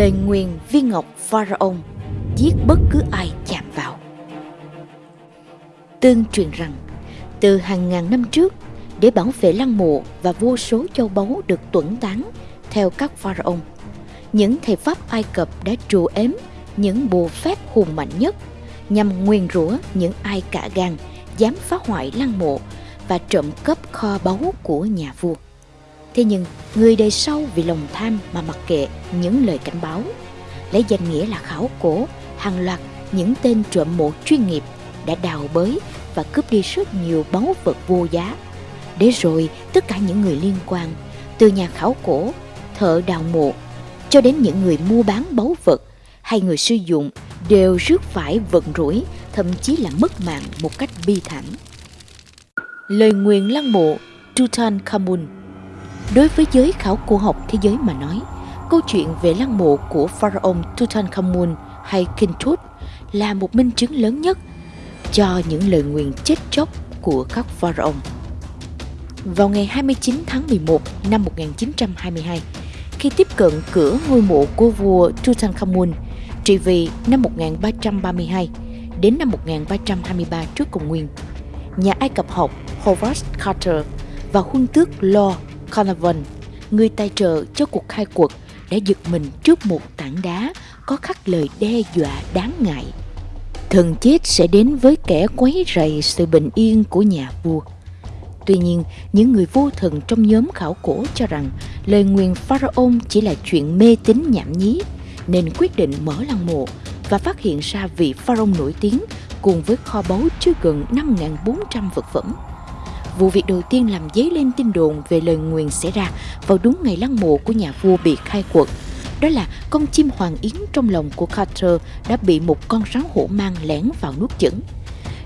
lời nguyền viên ngọc pharaoh giết bất cứ ai chạm vào. Tương truyền rằng, từ hàng ngàn năm trước, để bảo vệ lăng mộ và vô số châu báu được tuẩn tán theo các pharaoh những thầy pháp ai cập đã trù ếm những bùa phép hùng mạnh nhất nhằm nguyền rủa những ai cả gan dám phá hoại lăng mộ và trộm cắp kho báu của nhà vua thế nhưng, người đời sau vì lòng tham mà mặc kệ những lời cảnh báo, lấy danh nghĩa là khảo cổ, hàng loạt những tên trộm mộ chuyên nghiệp đã đào bới và cướp đi rất nhiều báu vật vô giá. Để rồi, tất cả những người liên quan, từ nhà khảo cổ, thợ đào mộ, cho đến những người mua bán báu vật hay người sử dụng đều rước phải vận rủi, thậm chí là mất mạng một cách bi thảm. Lời nguyện lăng mộ Tutankhamun đối với giới khảo cổ học thế giới mà nói câu chuyện về lăng mộ của pharaoh Tutankhamun hay King Tut là một minh chứng lớn nhất cho những lời nguyền chết chóc của các pharaoh. Vào ngày 29 tháng 11 năm 1922, khi tiếp cận cửa ngôi mộ của vua Tutankhamun trị vì năm 1332 đến năm 1323 trước công nguyên, nhà Ai Cập học Horace Carter và huân tước Lord Carnarvon, người tài trợ cho cuộc khai quật, đã giật mình trước một tảng đá có khắc lời đe dọa đáng ngại. Thần chết sẽ đến với kẻ quấy rầy sự bình yên của nhà vua. Tuy nhiên, những người vô thần trong nhóm khảo cổ cho rằng lời nguyền Pharaoh chỉ là chuyện mê tín nhảm nhí, nên quyết định mở lăng mộ và phát hiện ra vị Pharaoh nổi tiếng cùng với kho báu chứa gần 5.400 vật phẩm. Vụ việc đầu tiên làm dấy lên tin đồn về lời nguyền xảy ra vào đúng ngày lăng mộ của nhà vua bị khai quật. Đó là con chim hoàng yến trong lòng của Carter đã bị một con rắn hổ mang lén vào nuốt chửng.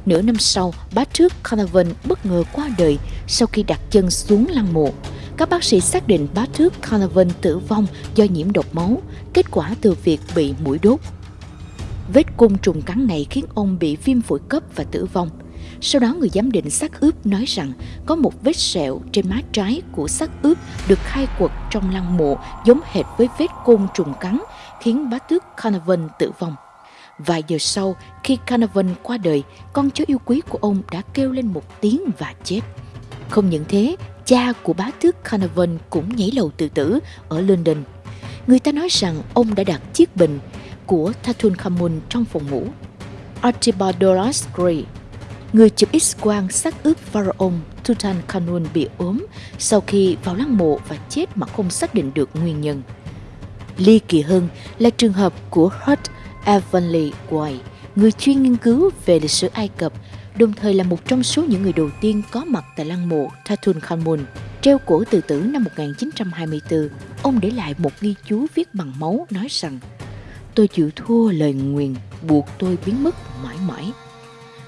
Nửa năm sau, bá tước Carnarvon bất ngờ qua đời sau khi đặt chân xuống lăng mộ. Các bác sĩ xác định bá tước Carnarvon tử vong do nhiễm độc máu, kết quả từ việc bị mũi đốt. Vết côn trùng cắn này khiến ông bị viêm phổi cấp và tử vong. Sau đó người giám định xác ướp nói rằng có một vết sẹo trên má trái của xác ướp được khai quật trong lăng mộ giống hệt với vết côn trùng cắn khiến bá tước Carnarvon tử vong. Vài giờ sau, khi Carnarvon qua đời, con chó yêu quý của ông đã kêu lên một tiếng và chết. Không những thế, cha của bá tước Carnarvon cũng nhảy lầu tự tử ở London. Người ta nói rằng ông đã đặt chiếc bình của Tutankhamun trong phòng ngủ. Archibald Gray, người chụp X-quang xác ướp pharaoh Tutankhamun bị ốm sau khi vào lăng mộ và chết mà không xác định được nguyên nhân. Ly kỳ hơn là trường hợp của Hurt Evanly White, người chuyên nghiên cứu về lịch sử Ai Cập, đồng thời là một trong số những người đầu tiên có mặt tại lăng mộ Tutankhamun. Treo cổ tự tử năm 1924, ông để lại một ghi chú viết bằng máu nói rằng Tôi chịu thua lời nguyền buộc tôi biến mất mãi mãi.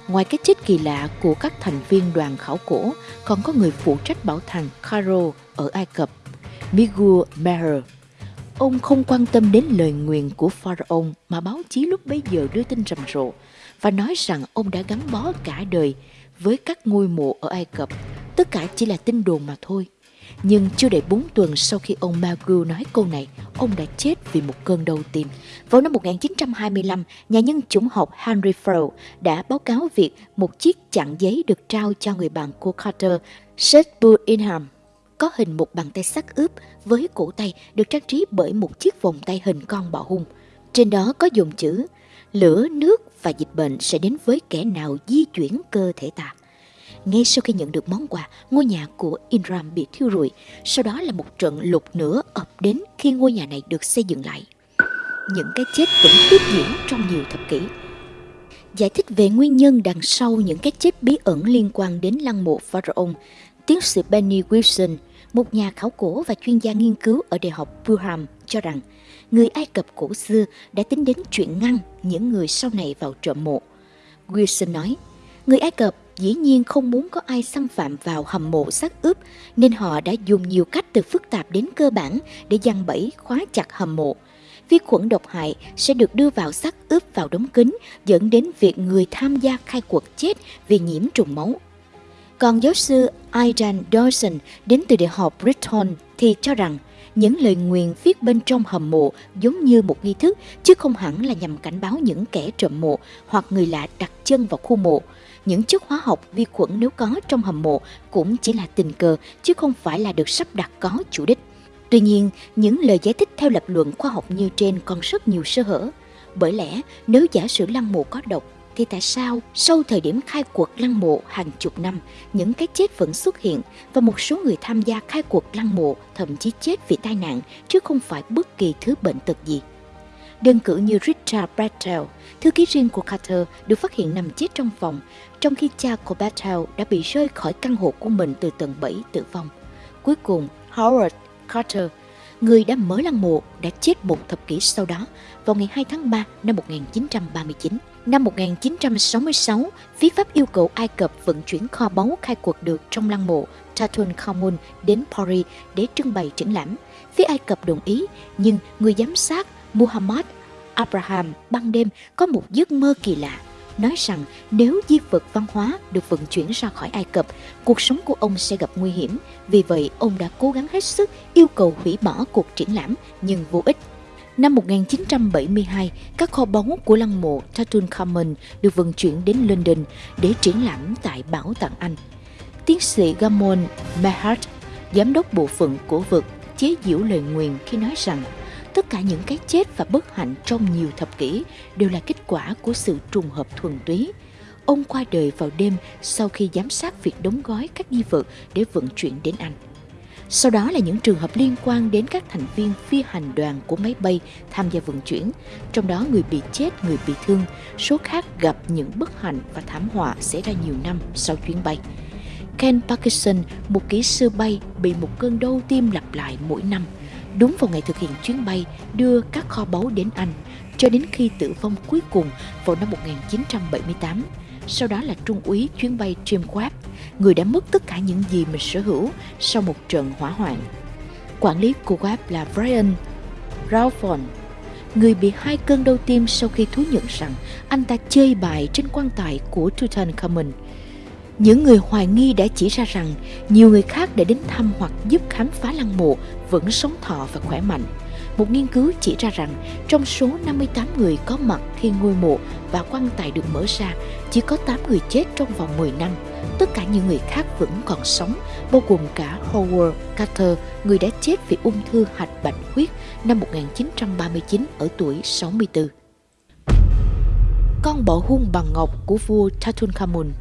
Ngoài cái chết kỳ lạ của các thành viên đoàn khảo cổ, còn có người phụ trách bảo tàng Cairo ở Ai Cập, Miguel Meher. Ông không quan tâm đến lời nguyền của Pharaoh mà báo chí lúc bấy giờ đưa tin rầm rộ và nói rằng ông đã gắn bó cả đời với các ngôi mộ ở Ai Cập. Tất cả chỉ là tin đồn mà thôi. Nhưng chưa đầy 4 tuần sau khi ông Magu nói câu này, ông đã chết vì một cơn đau tim. Vào năm 1925, nhà nhân chủng học Henry Frow đã báo cáo việc một chiếc chặn giấy được trao cho người bạn của Carter, Seth Inham, có hình một bàn tay sắc ướp với cổ tay được trang trí bởi một chiếc vòng tay hình con bọ hung. Trên đó có dùng chữ lửa, nước và dịch bệnh sẽ đến với kẻ nào di chuyển cơ thể ta. Ngay sau khi nhận được món quà, ngôi nhà của Inram bị thiêu rụi. Sau đó là một trận lục nữa ập đến khi ngôi nhà này được xây dựng lại. Những cái chết vẫn tiếp diễn trong nhiều thập kỷ. Giải thích về nguyên nhân đằng sau những cái chết bí ẩn liên quan đến lăng mộ Pharaoh, tiến sĩ Benny Wilson, một nhà khảo cổ và chuyên gia nghiên cứu ở Đại học Durham cho rằng người Ai Cập cổ xưa đã tính đến chuyện ngăn những người sau này vào trộm mộ. Wilson nói, người Ai Cập dĩ nhiên không muốn có ai xâm phạm vào hầm mộ xác ướp, nên họ đã dùng nhiều cách từ phức tạp đến cơ bản để giăng bẫy, khóa chặt hầm mộ. Vi khuẩn độc hại sẽ được đưa vào xác ướp vào đống kính, dẫn đến việc người tham gia khai quật chết vì nhiễm trùng máu. Còn giáo sư Aidan Dawson đến từ Đại học Brighton thì cho rằng Những lời nguyền viết bên trong hầm mộ giống như một nghi thức, chứ không hẳn là nhằm cảnh báo những kẻ trộm mộ hoặc người lạ đặt chân vào khu mộ. Những chất hóa học vi khuẩn nếu có trong hầm mộ cũng chỉ là tình cờ chứ không phải là được sắp đặt có chủ đích. Tuy nhiên, những lời giải thích theo lập luận khoa học như trên còn rất nhiều sơ hở. Bởi lẽ, nếu giả sử lăng mộ có độc, thì tại sao sau thời điểm khai cuộc lăng mộ hàng chục năm, những cái chết vẫn xuất hiện và một số người tham gia khai cuộc lăng mộ thậm chí chết vì tai nạn chứ không phải bất kỳ thứ bệnh tật gì? Đơn cử như Richard Bartel, thư ký riêng của Carter được phát hiện nằm chết trong phòng, trong khi cha của Bartel đã bị rơi khỏi căn hộ của mình từ tầng 7 tử vong. Cuối cùng, Howard Carter, người đã mở lăng mộ, đã chết một thập kỷ sau đó vào ngày 2 tháng 3 năm 1939. Năm 1966, phía Pháp yêu cầu Ai Cập vận chuyển kho báu khai quật được trong lăng mộ Tutankhamun đến Paris để trưng bày triển lãm. Phía Ai Cập đồng ý, nhưng người giám sát Muhammad Abraham ban đêm có một giấc mơ kỳ lạ nói rằng nếu di vật văn hóa được vận chuyển ra khỏi Ai Cập, cuộc sống của ông sẽ gặp nguy hiểm. Vì vậy, ông đã cố gắng hết sức yêu cầu hủy bỏ cuộc triển lãm nhưng vô ích. Năm 1972, các kho báu của lăng mộ Tutankhamun được vận chuyển đến London để triển lãm tại Bảo tàng Anh. Tiến sĩ Gamon Mehart, giám đốc bộ phận cổ vật, chế giễu lời nguyền khi nói rằng tất cả những cái chết và bất hạnh trong nhiều thập kỷ đều là kết quả của sự trùng hợp thuần túy. Ông qua đời vào đêm sau khi giám sát việc đóng gói các di vật để vận chuyển đến Anh. Sau đó là những trường hợp liên quan đến các thành viên phi hành đoàn của máy bay tham gia vận chuyển, trong đó người bị chết, người bị thương, số khác gặp những bất hạnh và thảm họa xảy ra nhiều năm sau chuyến bay. Ken Parkinson, một kỹ sư bay, bị một cơn đau tim lặp lại mỗi năm, đúng vào ngày thực hiện chuyến bay đưa các kho báu đến Anh, cho đến khi tử vong cuối cùng vào năm 1978 sau đó là trung úy chuyến bay Jim Webb, người đã mất tất cả những gì mình sở hữu sau một trận hỏa hoạn. Quản lý của Webb là Brian Ralphon, người bị hai cơn đau tim sau khi thú nhận rằng anh ta chơi bài trên quan tài của Tutankhamun. Những người hoài nghi đã chỉ ra rằng nhiều người khác đã đến thăm hoặc giúp khám phá lăng mộ vẫn sống thọ và khỏe mạnh. Một nghiên cứu chỉ ra rằng trong số 58 người có mặt khi ngôi mộ và quan tài được mở ra, chỉ có 8 người chết trong vòng 10 năm. Tất cả những người khác vẫn còn sống, bao gồm cả Howard Carter, người đã chết vì ung thư hạch bạch huyết năm 1939 ở tuổi 64. Con bọ hung bằng ngọc của vua Tutankhamun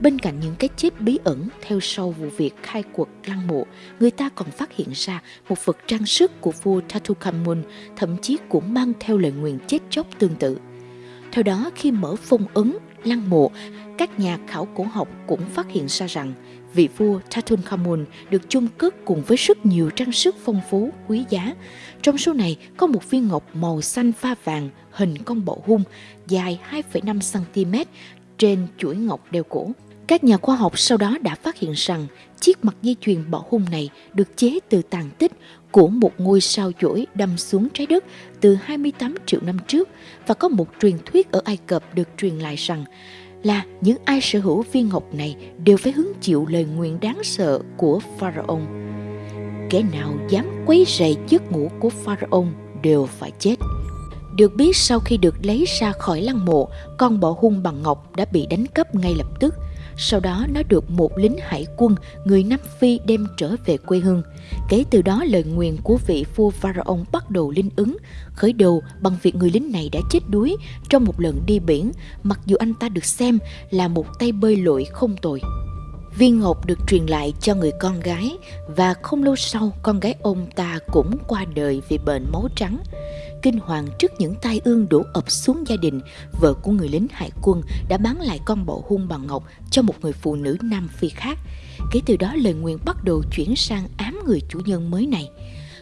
Bên cạnh những cái chết bí ẩn theo sau vụ việc khai quật lăng mộ, người ta còn phát hiện ra một vật trang sức của vua Tutankhamun, thậm chí cũng mang theo lời nguyền chết chóc tương tự. Theo đó, khi mở phong ấn lăng mộ, các nhà khảo cổ học cũng phát hiện ra rằng vị vua Tutankhamun được chôn cất cùng với rất nhiều trang sức phong phú, quý giá. Trong số này có một viên ngọc màu xanh pha vàng hình con bọ hung dài 2,5 cm trên chuỗi ngọc đeo cổ. Các nhà khoa học sau đó đã phát hiện rằng chiếc mặt dây chuyền bỏ hung này được chế từ tàn tích của một ngôi sao chổi đâm xuống trái đất từ 28 triệu năm trước và có một truyền thuyết ở Ai Cập được truyền lại rằng là những ai sở hữu viên ngọc này đều phải hứng chịu lời nguyện đáng sợ của Pharaoh. Kẻ nào dám quấy rầy giấc ngủ của Pharaoh đều phải chết. Được biết sau khi được lấy ra khỏi lăng mộ, con bọ hung bằng ngọc đã bị đánh cắp ngay lập tức – sau đó nó được một lính hải quân người Nam Phi đem trở về quê hương. Kể từ đó lời nguyền của vị vua Pharaoh bắt đầu linh ứng, khởi đầu bằng việc người lính này đã chết đuối trong một lần đi biển, mặc dù anh ta được xem là một tay bơi lội không tồi. Viên ngọc được truyền lại cho người con gái và không lâu sau con gái ông ta cũng qua đời vì bệnh máu trắng. Kinh hoàng trước những tai ương đổ ập xuống gia đình, vợ của người lính hải quân đã bán lại con bộ hung bằng ngọc cho một người phụ nữ Nam Phi khác. Kể từ đó lời nguyện bắt đầu chuyển sang ám người chủ nhân mới này.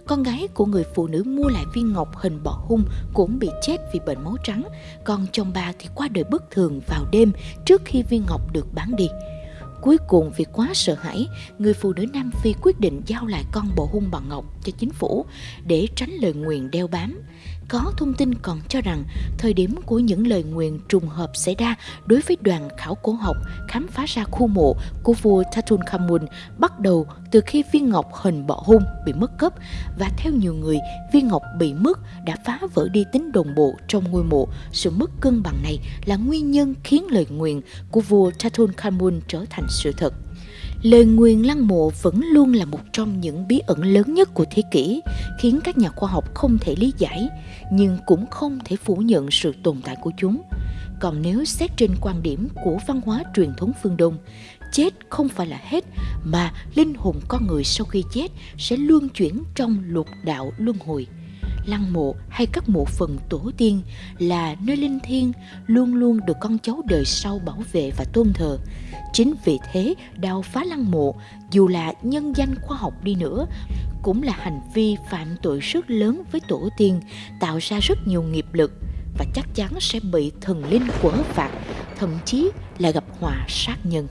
Con gái của người phụ nữ mua lại viên ngọc hình bọ hung cũng bị chết vì bệnh máu trắng, còn chồng bà thì qua đời bất thường vào đêm trước khi viên ngọc được bán đi cuối cùng vì quá sợ hãi, người phụ nữ Nam Phi quyết định giao lại con bộ hung bằng ngọc cho chính phủ để tránh lời nguyền đeo bám. Có thông tin còn cho rằng thời điểm của những lời nguyền trùng hợp xảy ra đối với đoàn khảo cổ học khám phá ra khu mộ của vua Tutankhamun bắt đầu từ khi viên ngọc hình bọ hung bị mất cấp và theo nhiều người, viên ngọc bị mất đã phá vỡ đi tính đồng bộ trong ngôi mộ. Sự mất cân bằng này là nguyên nhân khiến lời nguyền của vua Tutankhamun trở thành sự thật. Lời nguyền lăng mộ vẫn luôn là một trong những bí ẩn lớn nhất của thế kỷ, khiến các nhà khoa học không thể lý giải, nhưng cũng không thể phủ nhận sự tồn tại của chúng. Còn nếu xét trên quan điểm của văn hóa truyền thống phương Đông, chết không phải là hết, mà linh hồn con người sau khi chết sẽ luân chuyển trong lục đạo luân hồi lăng mộ hay các mộ phần tổ tiên là nơi linh thiêng luôn luôn được con cháu đời sau bảo vệ và tôn thờ. Chính vì thế, đào phá lăng mộ, dù là nhân danh khoa học đi nữa, cũng là hành vi phạm tội rất lớn với tổ tiên, tạo ra rất nhiều nghiệp lực và chắc chắn sẽ bị thần linh quở phạt, thậm chí là gặp họa sát nhân.